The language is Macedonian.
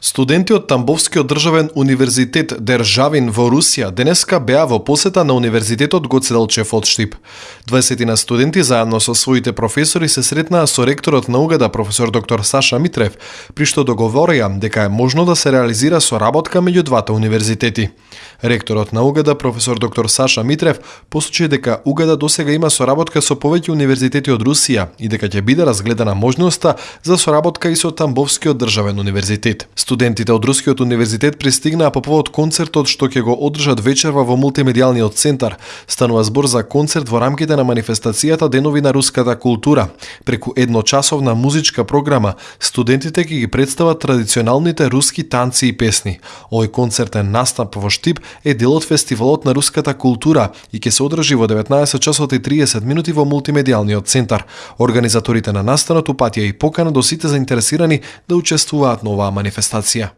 Студенти од Тамбовскиот државен универзитет Државин во Русија денеска беа во посета на универзитетот Гоцеделчев од Штип. 20 на студенти заедно со своите професори се сретнаа со ректорот на Угада професор доктор Саша Митрев, при што договорија дека е можно да се реализира соработка меѓу двата универзитети. Ректорот на Угада професор доктор Саша Митрев посочи дека угада досега има соработка со повеќе универзитети од Русија и дека ќе биде разгледана можноста за соработка и со Тамбовскиот државен универзитет. Студентите од Рускиот универзитет пристигнаа по повод концертот што ќе го одржат вечерва во мултимедијалниот центар. Станува збор за концерт во рамките на манифестацијата Денови на руската култура. Преку едночасовна музичка програма, студентите ќе ги представат традиционалните руски танци и песни. Овој концертен настап во Штип е дел од фестивалот на руската култура и ќе се одржи во 19 часот и 30 минути во мултимедијалниот центар. Организаторите на настанот упатија и покана до сите заинтересирани да учествуваат на оваа манифестација. Razzia.